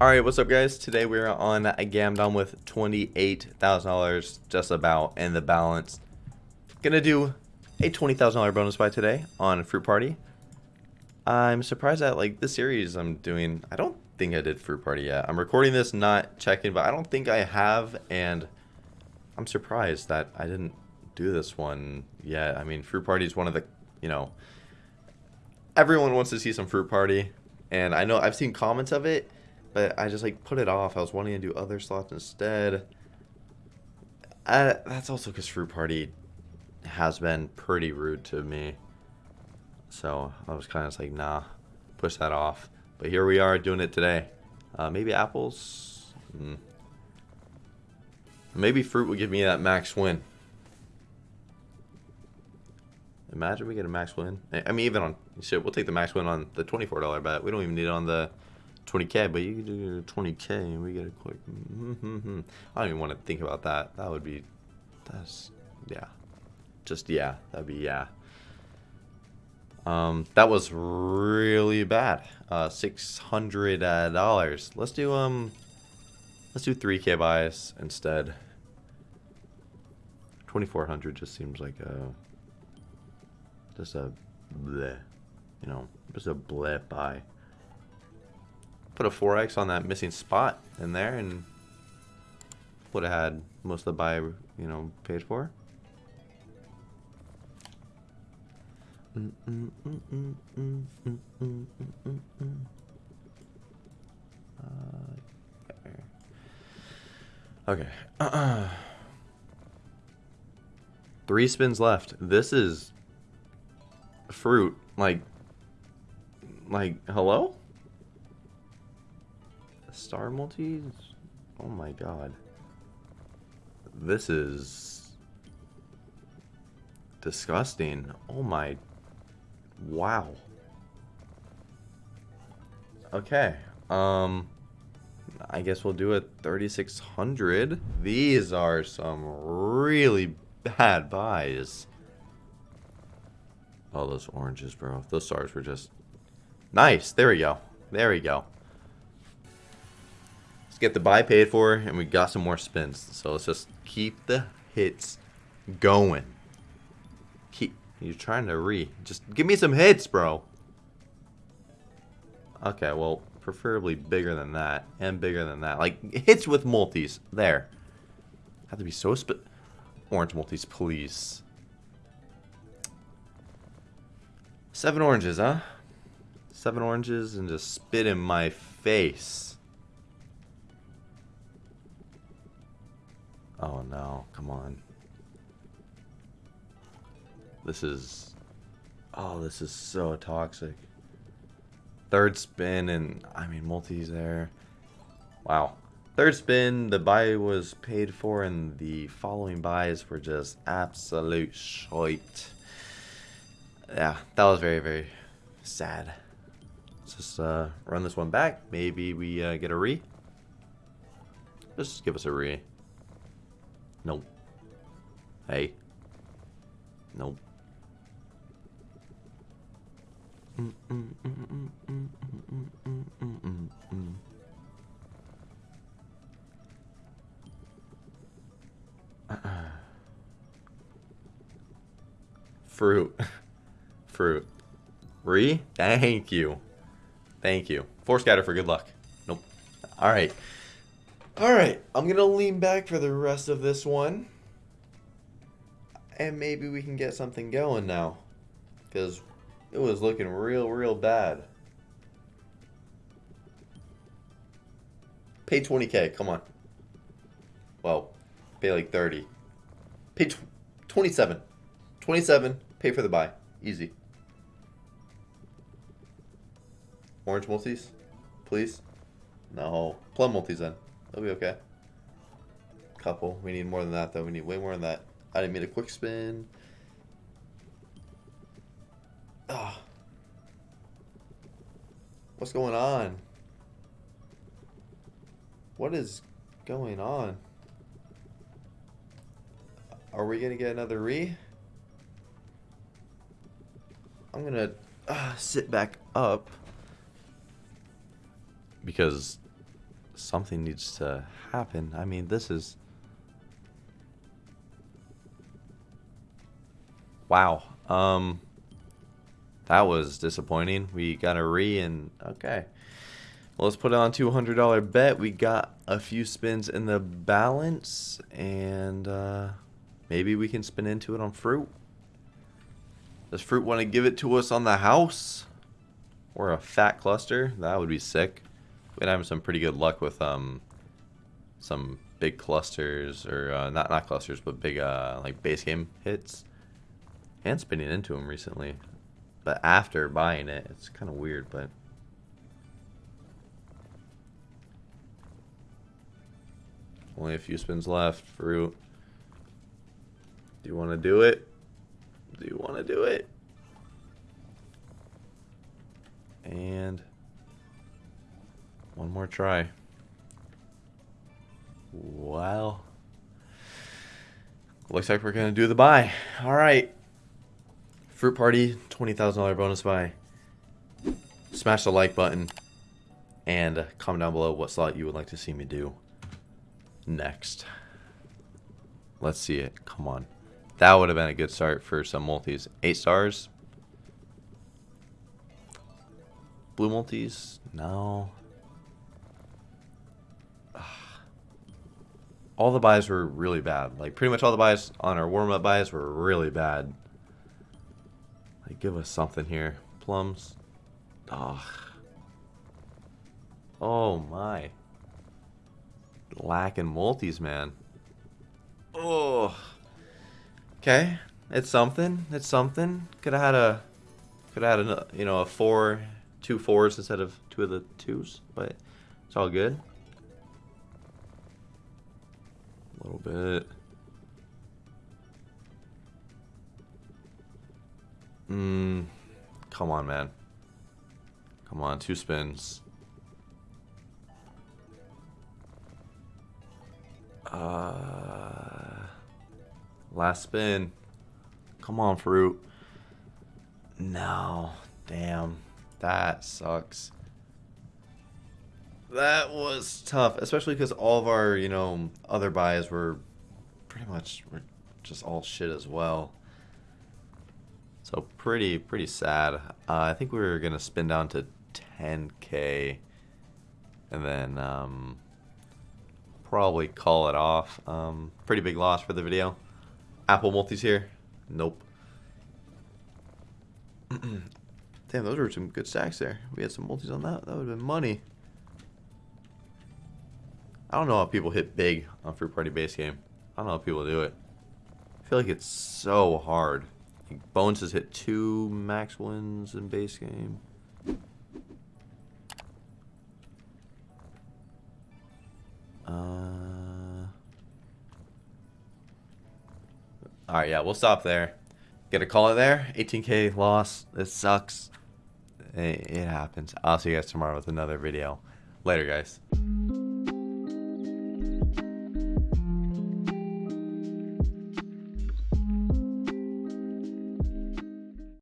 Alright, what's up guys? Today we're on a Gamdom with $28,000 just about in the balance. Gonna do a $20,000 bonus buy today on Fruit Party. I'm surprised that like this series I'm doing, I don't think I did Fruit Party yet. I'm recording this, not checking, but I don't think I have and I'm surprised that I didn't do this one yet. I mean, Fruit Party is one of the, you know, everyone wants to see some Fruit Party and I know I've seen comments of it but I just like put it off. I was wanting to do other slots instead. That's also because Fruit Party has been pretty rude to me. So I was kind of like, nah, push that off. But here we are doing it today. Uh, maybe apples? Mm. Maybe fruit will give me that max win. Imagine we get a max win. I mean, even on shit, we'll take the max win on the $24 bet. We don't even need it on the 20k, but you can do 20k and we get a quick. I don't even want to think about that. That would be, that's yeah, just yeah, that'd be yeah. Um, that was really bad. Uh, six hundred dollars. Let's do um, let's do 3k buys instead. 2400 just seems like a just a bleh, you know, just a bleh buy put a 4x on that missing spot in there and would have had most of the buy, you know, paid for. Uh, okay. Three spins left. This is fruit. Like, like, hello? Star multis? Oh my god. This is disgusting. Oh my wow. Okay. Um I guess we'll do it 3600. These are some really bad buys. Oh, those oranges, bro. Those stars were just nice. There we go. There we go get the buy paid for, and we got some more spins. So let's just keep the hits going. Keep. You're trying to re. Just give me some hits, bro. Okay, well, preferably bigger than that, and bigger than that. Like, hits with multis. There. Have to be so sp- Orange multis, please. Seven oranges, huh? Seven oranges and just spit in my face. Oh no, come on. This is... Oh, this is so toxic. Third spin and, I mean, multis there. Wow. Third spin, the buy was paid for and the following buys were just absolute shite. Yeah, that was very, very sad. Let's just uh, run this one back. Maybe we uh, get a re. Just give us a re. Nope. Hey. Nope. Fruit. Fruit. Re? Thank you. Thank you. Four scatter for good luck. Nope. Alright. Alright, I'm going to lean back for the rest of this one. And maybe we can get something going now. Because it was looking real, real bad. Pay 20k, come on. Well, pay like 30. Pay 27. 27, pay for the buy. Easy. Orange multis, please. No. Plum multis then. That'll be okay. Couple. We need more than that, though. We need way more than that. I didn't mean a quick spin. Ah. What's going on? What is going on? Are we going to get another re? I'm going to uh, sit back up. Because something needs to happen. I mean, this is... Wow. Um, that was disappointing. We got a re and okay. Well, let's put it on $200 bet. We got a few spins in the balance and uh, maybe we can spin into it on fruit. Does fruit want to give it to us on the house? Or a fat cluster? That would be sick. We'd have some pretty good luck with um some big clusters or uh, not not clusters but big uh like base game hits and spinning into them recently. But after buying it it's kind of weird but only a few spins left fruit. Do you want to do it? Do you want to do it? And one more try. Well, looks like we're going to do the buy. All right. Fruit Party, $20,000 bonus buy. Smash the like button and comment down below what slot you would like to see me do next. Let's see it. Come on. That would have been a good start for some multis. Eight stars. Blue multis? No. All the buys were really bad. Like, pretty much all the buys on our warm-up buys were really bad. Like, give us something here. Plums. Ugh. Oh, my. Lacking multis, man. Oh. Okay. It's something. It's something. Could have had a... Could have had a, you know, a four two fours instead of two of the twos, but it's all good. Little bit. Mmm. Come on, man. Come on, two spins. Uh, last spin. Come on, fruit. No. Damn. That sucks. That was tough, especially because all of our, you know, other buys were pretty much were just all shit as well. So pretty, pretty sad. Uh, I think we were going to spin down to 10k and then um, probably call it off. Um, pretty big loss for the video. Apple multis here. Nope. Damn, those were some good stacks there. We had some multis on that. That would have been money. I don't know how people hit big on Fruit Party base game. I don't know how people do it. I feel like it's so hard. Bones has hit two max wins in base game. Uh, Alright, yeah, we'll stop there. Get a call it there. 18k loss. It sucks. It, it happens. I'll see you guys tomorrow with another video. Later, guys.